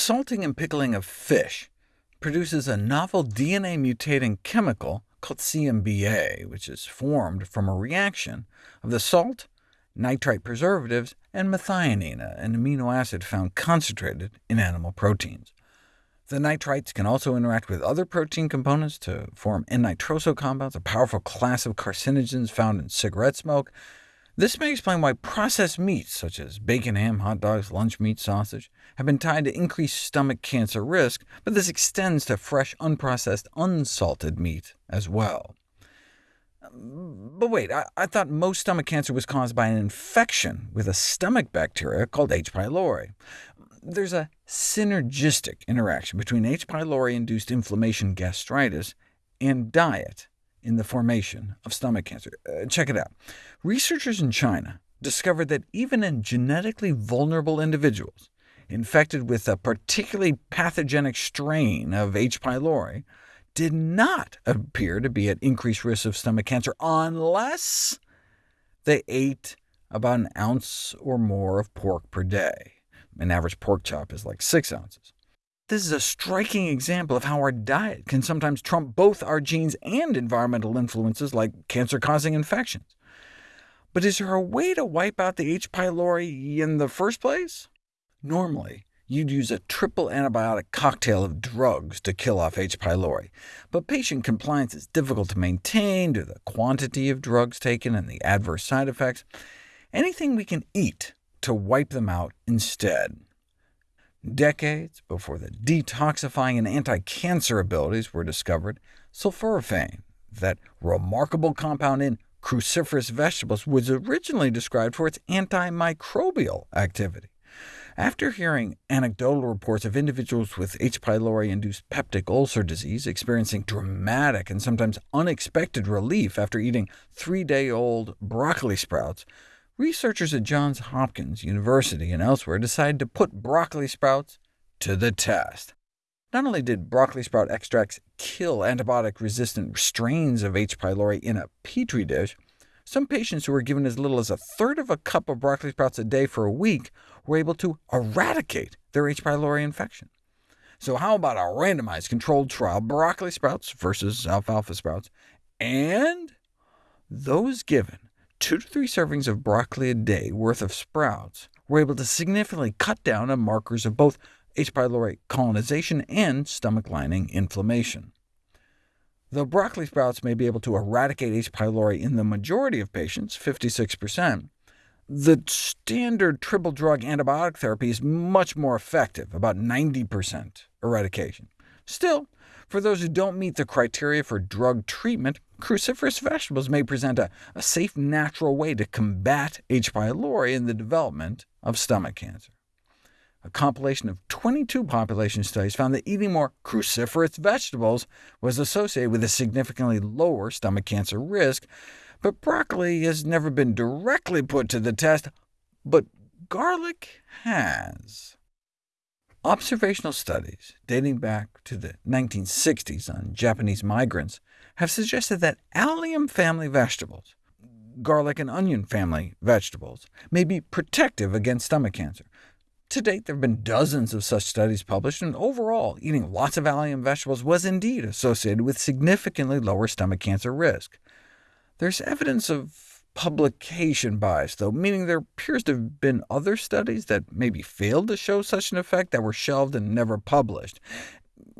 salting and pickling of fish produces a novel DNA-mutating chemical called CMBA, which is formed from a reaction of the salt, nitrite preservatives, and methionine, an amino acid found concentrated in animal proteins. The nitrites can also interact with other protein components to form N-nitroso compounds, a powerful class of carcinogens found in cigarette smoke. This may explain why processed meats, such as bacon, ham, hot dogs, lunch meat, sausage, have been tied to increased stomach cancer risk, but this extends to fresh, unprocessed, unsalted meat as well. But wait, I, I, thought most stomach cancer was caused by an infection with a stomach bacteria called H. pylori there's a synergistic interaction between H. pylori-induced inflammation gastritis and diet in the formation of stomach cancer. Uh, check it out. Researchers in China discovered that even in genetically vulnerable individuals infected with a particularly pathogenic strain of H. pylori did not appear to be at increased risk of stomach cancer unless they ate about an ounce or more of pork per day. An average pork chop is like 6 ounces. This is a striking example of how our diet can sometimes trump both our genes and environmental influences like cancer-causing infections. But is there a way to wipe out the H. pylori in the first place? Normally, you'd use a triple antibiotic cocktail of drugs to kill off H. pylori, but patient compliance is difficult to maintain due to the quantity of drugs taken and the adverse side effects. Anything we can eat to wipe them out instead. Decades before the detoxifying and anti-cancer abilities were discovered, sulforaphane, that remarkable compound in cruciferous vegetables, was originally described for its antimicrobial activity. After hearing anecdotal reports of individuals with H. pylori-induced peptic ulcer disease experiencing dramatic and sometimes unexpected relief after eating three-day-old broccoli sprouts, researchers at Johns Hopkins University and elsewhere decided to put broccoli sprouts to the test. Not only did broccoli sprout extracts kill antibiotic-resistant strains of H. pylori in a petri dish, some patients who were given as little as a third of a cup of broccoli sprouts a day for a week were able to eradicate their H. pylori infection. So how about a randomized controlled trial, broccoli sprouts versus alfalfa sprouts, and those given two to three servings of broccoli a day worth of sprouts were able to significantly cut down on markers of both H. pylori colonization and stomach lining inflammation. Though broccoli sprouts may be able to eradicate H. pylori in the majority of patients, 56%, the standard triple-drug antibiotic therapy is much more effective, about 90% eradication. Still, for those who don't meet the criteria for drug treatment, cruciferous vegetables may present a, a safe, natural way to combat H. pylori in the development of stomach cancer. A compilation of 22 population studies found that eating more cruciferous vegetables was associated with a significantly lower stomach cancer risk, but broccoli has never been directly put to the test, but garlic has. Observational studies dating back to the 1960s on Japanese migrants have suggested that allium family vegetables, garlic and onion family vegetables, may be protective against stomach cancer. To date, there have been dozens of such studies published, and overall, eating lots of allium vegetables was indeed associated with significantly lower stomach cancer risk. There's evidence of publication bias, though, meaning there appears to have been other studies that maybe failed to show such an effect that were shelved and never published.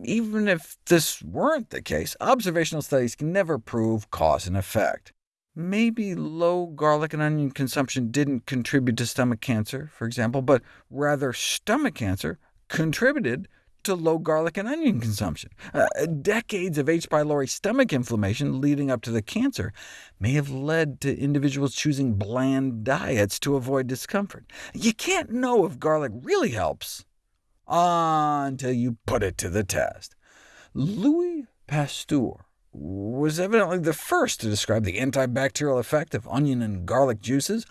Even if this weren't the case, observational studies can never prove cause and effect. Maybe low garlic and onion consumption didn't contribute to stomach cancer, for example, but rather stomach cancer contributed to low garlic and onion consumption. Uh, decades of H. pylori stomach inflammation leading up to the cancer may have led to individuals choosing bland diets to avoid discomfort. You can't know if garlic really helps until you put it to the test. Louis Pasteur was evidently the first to describe the antibacterial effect of onion and garlic juices,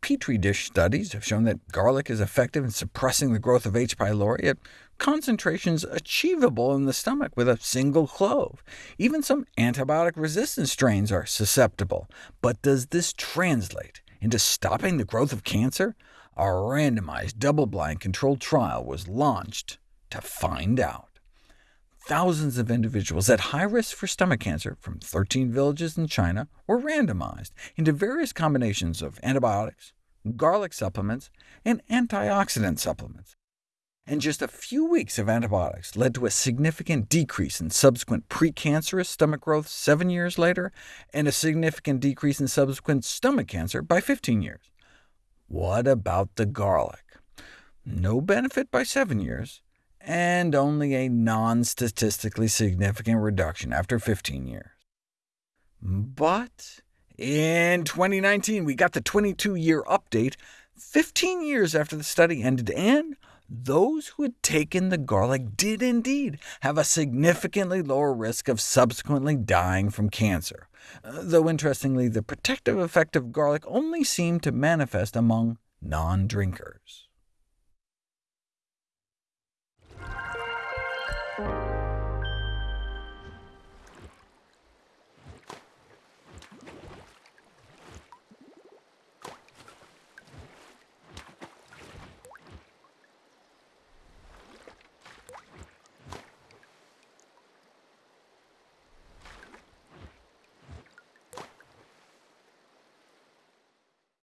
Petri dish studies have shown that garlic is effective in suppressing the growth of H. pylori concentrations achievable in the stomach with a single clove. Even some antibiotic-resistant strains are susceptible. But does this translate into stopping the growth of cancer? A randomized, double-blind controlled trial was launched to find out. Thousands of individuals at high risk for stomach cancer from 13 villages in China were randomized into various combinations of antibiotics, garlic supplements, and antioxidant supplements and just a few weeks of antibiotics led to a significant decrease in subsequent precancerous stomach growth seven years later, and a significant decrease in subsequent stomach cancer by 15 years. What about the garlic? No benefit by seven years, and only a non-statistically significant reduction after 15 years. But in 2019, we got the 22-year update, 15 years after the study ended, and those who had taken the garlic did indeed have a significantly lower risk of subsequently dying from cancer, uh, though interestingly the protective effect of garlic only seemed to manifest among non-drinkers.